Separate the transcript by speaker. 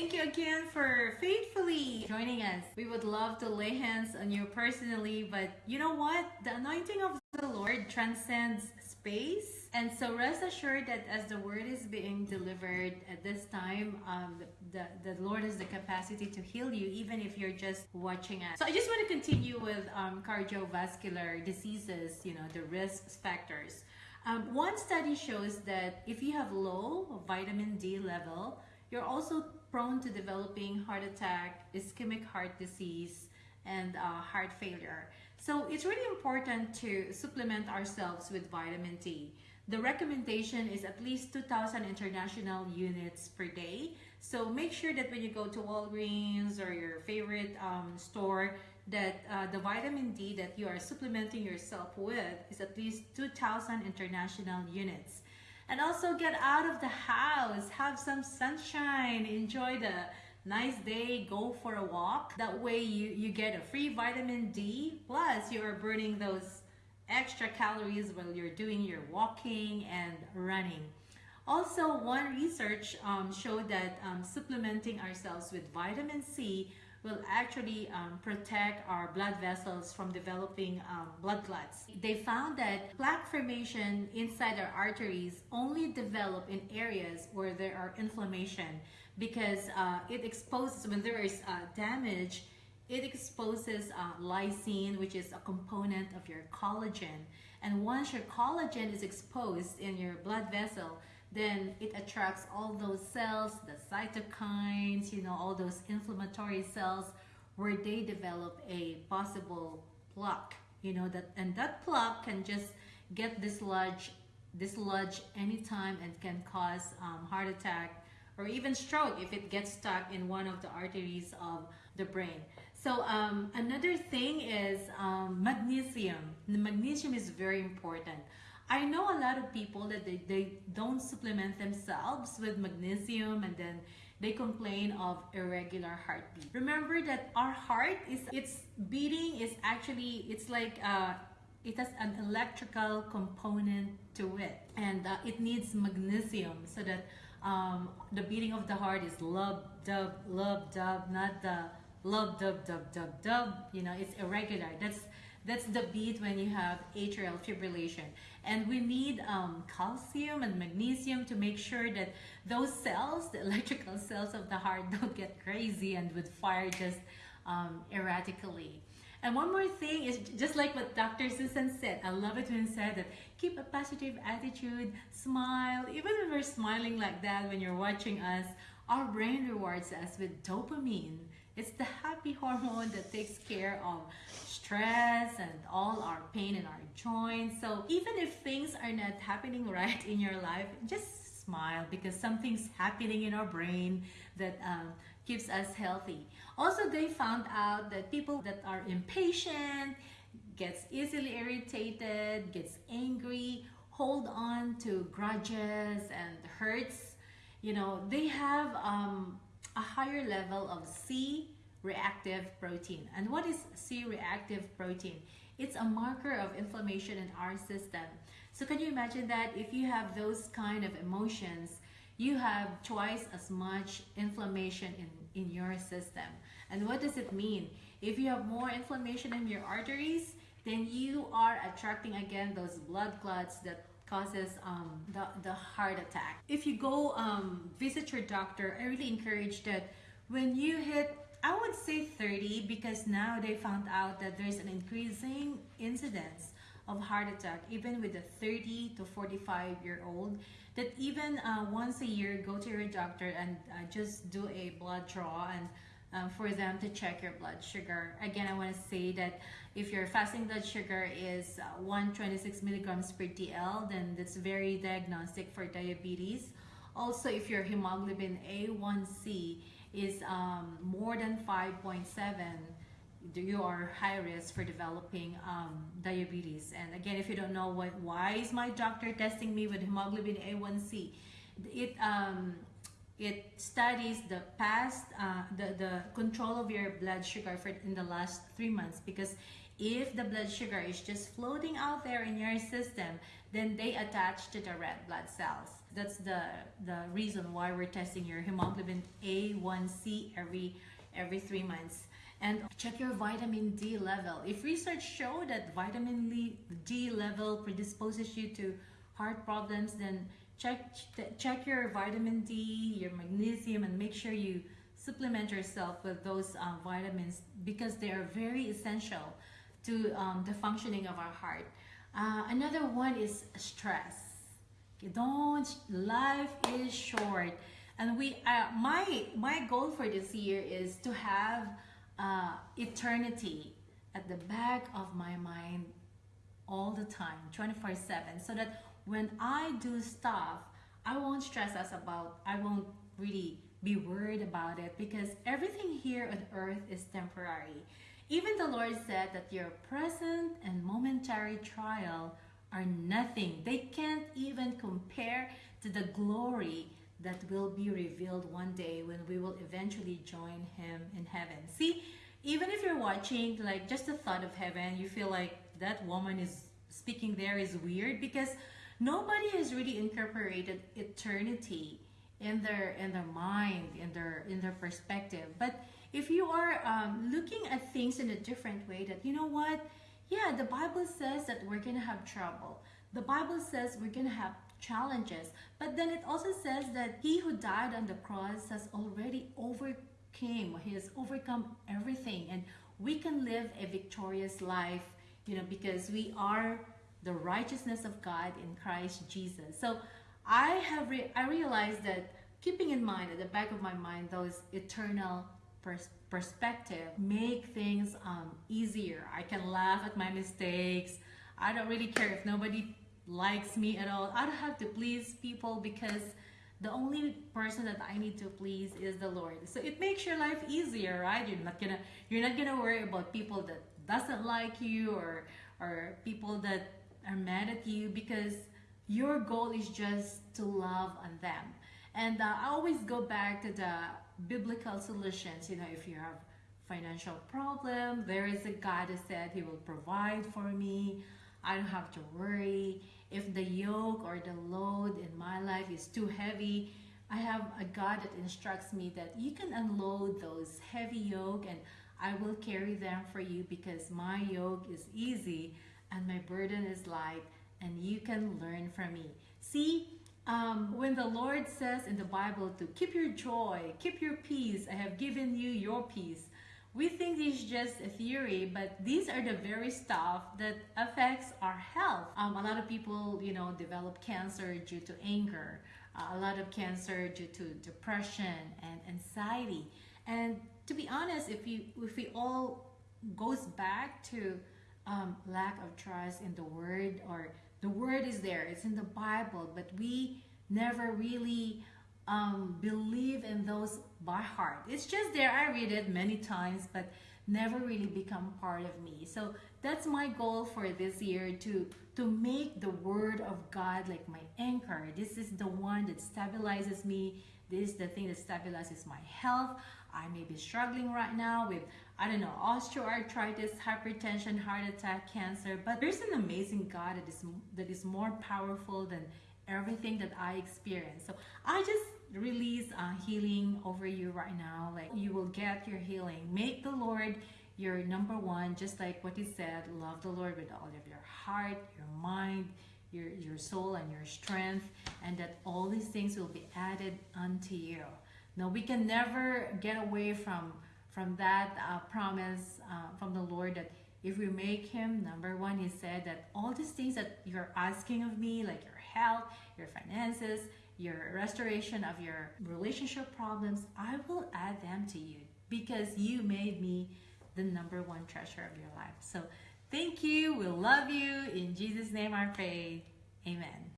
Speaker 1: Thank you again for faithfully joining us. We would love to lay hands on you personally, but you know what? The anointing of the Lord transcends space. And so rest assured that as the word is being delivered at this time, um, the, the Lord has the capacity to heal you, even if you're just watching us. So I just want to continue with um, cardiovascular diseases, you know, the risk factors. Um, one study shows that if you have low vitamin D level, you're also prone to developing heart attack, ischemic heart disease, and uh, heart failure. So it's really important to supplement ourselves with vitamin D. The recommendation is at least 2,000 international units per day. So make sure that when you go to Walgreens or your favorite um, store, that uh, the vitamin D that you are supplementing yourself with is at least 2,000 international units. And also get out of the house, have some sunshine, enjoy the nice day, go for a walk. That way you, you get a free vitamin D, plus you are burning those extra calories while you're doing your walking and running. Also, one research um, showed that um, supplementing ourselves with vitamin C will actually um, protect our blood vessels from developing um, blood clots. They found that plaque formation inside our arteries only develop in areas where there are inflammation because uh, it exposes, when there is uh, damage, it exposes uh, lysine, which is a component of your collagen. And once your collagen is exposed in your blood vessel, then it attracts all those cells, the cytokines, you know, all those inflammatory cells where they develop a possible plaque, you know, that and that plaque can just get dislodged, dislodged anytime and can cause um, heart attack or even stroke if it gets stuck in one of the arteries of the brain. So um, another thing is um, magnesium. The magnesium is very important. I know a lot of people that they, they don't supplement themselves with magnesium and then they complain of irregular heartbeat. Remember that our heart is its beating is actually it's like uh, it has an electrical component to it. And uh, it needs magnesium so that um, the beating of the heart is lub dub lub dub not the lub dub dub dub dub. You know it's irregular. That's that's the beat when you have atrial fibrillation. And we need um, calcium and magnesium to make sure that those cells, the electrical cells of the heart, don't get crazy and would fire just um, erratically. And one more thing is just like what Dr. Susan said, I love it when he said that keep a positive attitude, smile. Even when we're smiling like that when you're watching us, our brain rewards us with dopamine. It's the happy hormone that takes care of stress and all our pain in our joints. So even if things are not happening right in your life, just smile because something's happening in our brain that um, keeps us healthy. Also, they found out that people that are impatient, gets easily irritated, gets angry, hold on to grudges and hurts, you know, they have um, a higher level of C reactive protein. And what is C-reactive protein? It's a marker of inflammation in our system. So can you imagine that if you have those kind of emotions, you have twice as much inflammation in, in your system. And what does it mean? If you have more inflammation in your arteries, then you are attracting again those blood clots that causes um, the, the heart attack. If you go um, visit your doctor, I really encourage that when you hit I would say 30 because now they found out that there's an increasing incidence of heart attack even with a 30 to 45 year old that even uh, once a year go to your doctor and uh, just do a blood draw and um, for them to check your blood sugar. Again, I want to say that if your fasting blood sugar is uh, 126 milligrams per DL, then that's very diagnostic for diabetes. Also, if your hemoglobin A1C is um, more than 5.7 you are high risk for developing um, diabetes and again if you don't know what why is my doctor testing me with hemoglobin A1C it um, it studies the past uh, the the control of your blood sugar for in the last three months because if the blood sugar is just floating out there in your system then they attach to the red blood cells that's the the reason why we're testing your hemoglobin A1C every every three months. And check your vitamin D level. If research show that vitamin D level predisposes you to heart problems, then check check your vitamin D, your magnesium, and make sure you supplement yourself with those um, vitamins because they are very essential to um, the functioning of our heart. Uh, another one is stress. You Don't life is short, and we uh, my my goal for this year is to have uh, eternity at the back of my mind all the time, 24 7, so that when I do stuff, I won't stress us about, I won't really be worried about it because everything here on earth is temporary. Even the Lord said that your present and momentary trial are nothing. They can't even compare to the glory that will be revealed one day when we will eventually join him in heaven. See, even if you're watching, like just the thought of heaven, you feel like that woman is speaking there is weird because nobody has really incorporated eternity in their in their mind, in their in their perspective. But if you are um, looking at things in a different way, that you know what, yeah, the Bible says that we're gonna have trouble. The Bible says we're gonna have challenges. But then it also says that he who died on the cross has already overcame, he has overcome everything. And we can live a victorious life, you know, because we are the righteousness of God in Christ Jesus. So I have re- I realized that keeping in mind at the back of my mind those eternal pers- perspective make things um, easier. I can laugh at my mistakes. I don't really care if nobody likes me at all. I don't have to please people because the only person that I need to please is the Lord. So it makes your life easier, right? You're not gonna you're not gonna worry about people that doesn't like you or or people that are mad at you because your goal is just to love on them. And uh, I always go back to the biblical solutions. You know, if you have financial problem, there is a God that said He will provide for me. I don't have to worry. If the yoke or the load in my life is too heavy, I have a God that instructs me that you can unload those heavy yoke and I will carry them for you because my yoke is easy and my burden is light and you can learn from me. See, um, when the Lord says in the Bible to keep your joy, keep your peace, I have given you your peace. We think this is just a theory, but these are the very stuff that affects our health. Um, a lot of people, you know, develop cancer due to anger. Uh, a lot of cancer due to depression and anxiety. And to be honest, if you if we all goes back to um, lack of trust in the word or the word is there it's in the bible but we never really um, believe in those by heart. It's just there i read it many times but never really become part of me. So that's my goal for this year to to make the word of god like my anchor. This is the one that stabilizes me. This is the thing that stabilizes my health I may be struggling right now with, I don't know, osteoarthritis, hypertension, heart attack, cancer, but there's an amazing God that is, that is more powerful than everything that I experience. So I just release uh, healing over you right now. Like you will get your healing. Make the Lord your number one, just like what he said, love the Lord with all of your heart, your mind, your, your soul, and your strength, and that all these things will be added unto you. No, we can never get away from from that uh, promise uh, from the Lord that if we make Him number one, He said that all these things that you're asking of me, like your health, your finances, your restoration of your relationship problems, I will add them to you because you made me the number one treasure of your life. So thank you. We love you. In Jesus' name I pray. Amen.